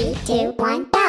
Three, two, one, go!